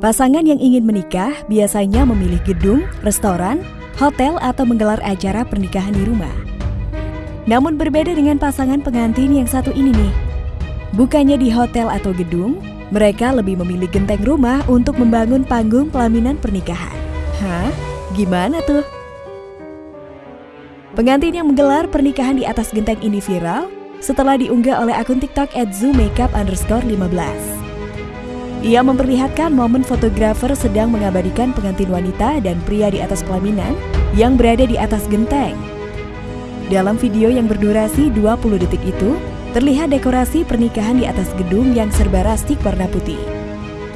Pasangan yang ingin menikah biasanya memilih gedung, restoran, hotel, atau menggelar acara pernikahan di rumah. Namun berbeda dengan pasangan pengantin yang satu ini nih. Bukannya di hotel atau gedung, mereka lebih memilih genteng rumah untuk membangun panggung pelaminan pernikahan. Hah? Gimana tuh? Pengantin yang menggelar pernikahan di atas genteng ini viral setelah diunggah oleh akun TikTok @zoomakeup underscore 15. Ia memperlihatkan momen fotografer sedang mengabadikan pengantin wanita dan pria di atas pelaminan yang berada di atas genteng. Dalam video yang berdurasi 20 detik itu, terlihat dekorasi pernikahan di atas gedung yang serba rastik warna putih.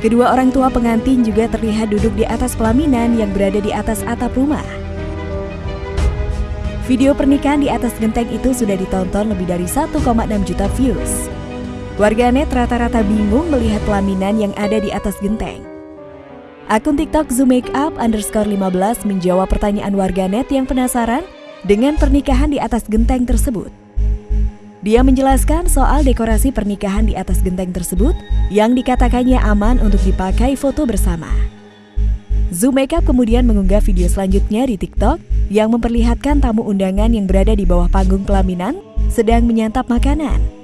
Kedua orang tua pengantin juga terlihat duduk di atas pelaminan yang berada di atas atap rumah. Video pernikahan di atas genteng itu sudah ditonton lebih dari 1,6 juta views. Warganet rata-rata bingung melihat pelaminan yang ada di atas genteng. Akun TikTok zoomakeup underscore 15 menjawab pertanyaan warganet yang penasaran dengan pernikahan di atas genteng tersebut. Dia menjelaskan soal dekorasi pernikahan di atas genteng tersebut yang dikatakannya aman untuk dipakai foto bersama. Zoom Makeup kemudian mengunggah video selanjutnya di TikTok yang memperlihatkan tamu undangan yang berada di bawah panggung pelaminan sedang menyantap makanan.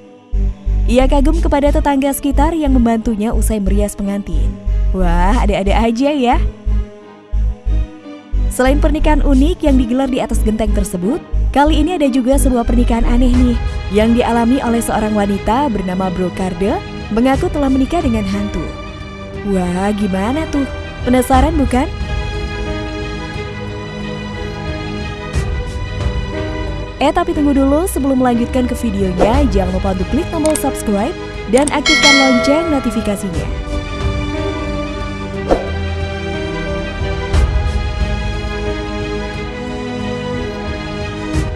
Ia kagum kepada tetangga sekitar yang membantunya usai merias pengantin. Wah, ada-ada aja ya. Selain pernikahan unik yang digelar di atas genteng tersebut, kali ini ada juga sebuah pernikahan aneh nih yang dialami oleh seorang wanita bernama Brokarde mengaku telah menikah dengan hantu. Wah, gimana tuh? Penasaran bukan? Eh tapi tunggu dulu sebelum melanjutkan ke videonya, jangan lupa untuk klik tombol subscribe dan aktifkan lonceng notifikasinya.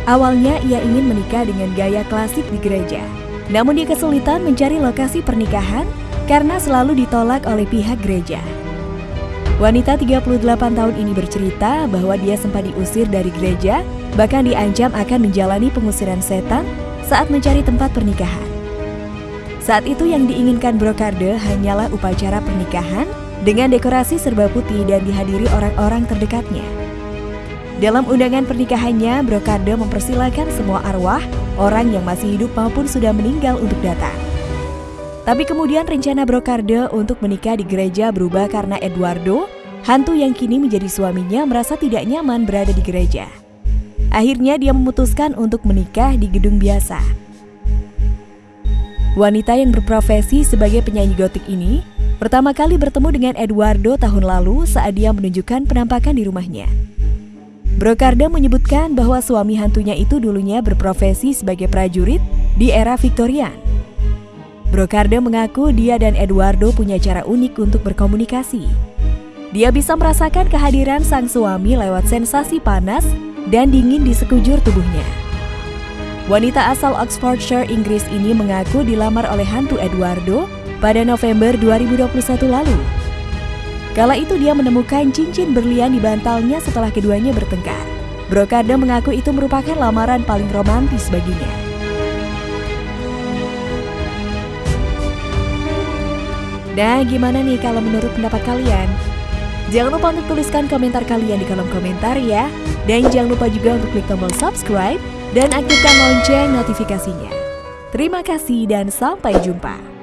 Awalnya ia ingin menikah dengan gaya klasik di gereja. Namun dia kesulitan mencari lokasi pernikahan karena selalu ditolak oleh pihak gereja. Wanita 38 tahun ini bercerita bahwa dia sempat diusir dari gereja, bahkan diancam akan menjalani pengusiran setan saat mencari tempat pernikahan. Saat itu yang diinginkan Brokarde hanyalah upacara pernikahan dengan dekorasi serba putih dan dihadiri orang-orang terdekatnya. Dalam undangan pernikahannya, Brokarde mempersilahkan semua arwah, orang yang masih hidup maupun sudah meninggal untuk datang. Tapi kemudian rencana Brokarde untuk menikah di gereja berubah karena Eduardo, hantu yang kini menjadi suaminya merasa tidak nyaman berada di gereja. Akhirnya dia memutuskan untuk menikah di gedung biasa. Wanita yang berprofesi sebagai penyanyi gotik ini pertama kali bertemu dengan Eduardo tahun lalu saat dia menunjukkan penampakan di rumahnya. Brokarde menyebutkan bahwa suami hantunya itu dulunya berprofesi sebagai prajurit di era Victorian. Brokarde mengaku dia dan Eduardo punya cara unik untuk berkomunikasi. Dia bisa merasakan kehadiran sang suami lewat sensasi panas dan dingin di sekujur tubuhnya. Wanita asal Oxfordshire, Inggris ini mengaku dilamar oleh hantu Eduardo pada November 2021 lalu. Kala itu dia menemukan cincin berlian di bantalnya setelah keduanya bertengkar. Brokarde mengaku itu merupakan lamaran paling romantis baginya. Nah, gimana nih kalau menurut pendapat kalian? Jangan lupa untuk tuliskan komentar kalian di kolom komentar ya. Dan jangan lupa juga untuk klik tombol subscribe dan aktifkan lonceng notifikasinya. Terima kasih dan sampai jumpa.